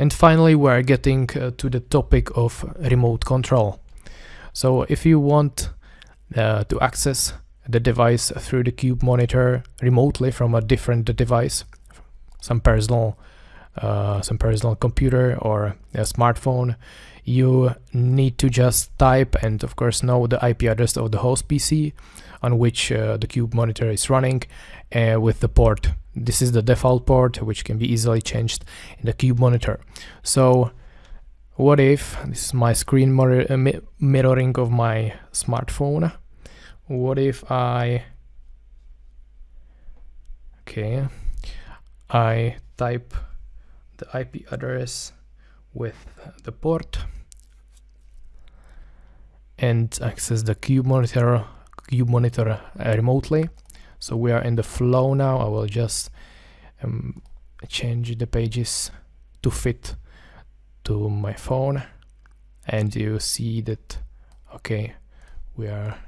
And finally, we're getting uh, to the topic of remote control. So if you want uh, to access the device through the cube monitor remotely from a different device, some personal, uh, some personal computer or a smartphone, you need to just type and of course know the IP address of the host PC on which uh, the cube monitor is running uh, with the port. This is the default port which can be easily changed in the cube monitor. So what if, this is my screen uh, mirroring of my smartphone, what if I, okay, I type the IP address with the port and access the cube monitor cube monitor remotely so we are in the flow now. I will just um, change the pages to fit to my phone. And you see that okay we are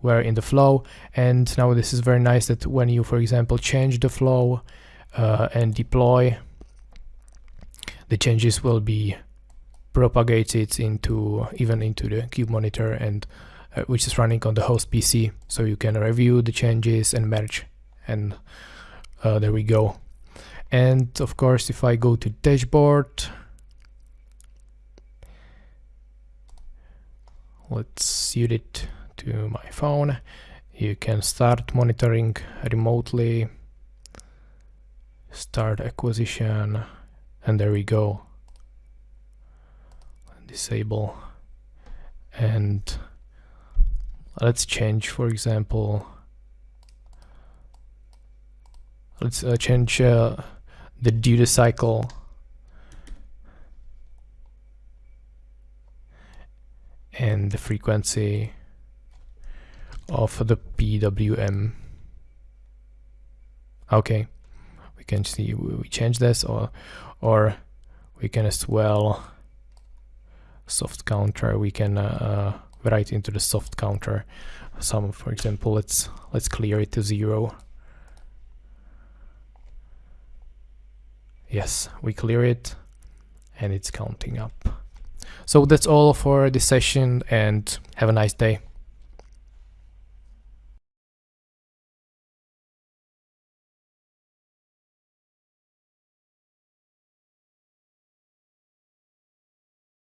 we're in the flow. And now this is very nice that when you for example change the flow uh, and deploy the changes will be propagated into even into the cube monitor and uh, which is running on the host PC so you can review the changes and merge and uh, there we go. And of course if I go to dashboard let's suit it to my phone. You can start monitoring remotely start acquisition and there we go. Disable. And let's change for example. Let's uh, change uh, the duty cycle. And the frequency of the PWM okay. We can see we change this or or we can as well soft counter. We can uh, write into the soft counter. Some for example let's let's clear it to zero. Yes we clear it and it's counting up. So that's all for this session and have a nice day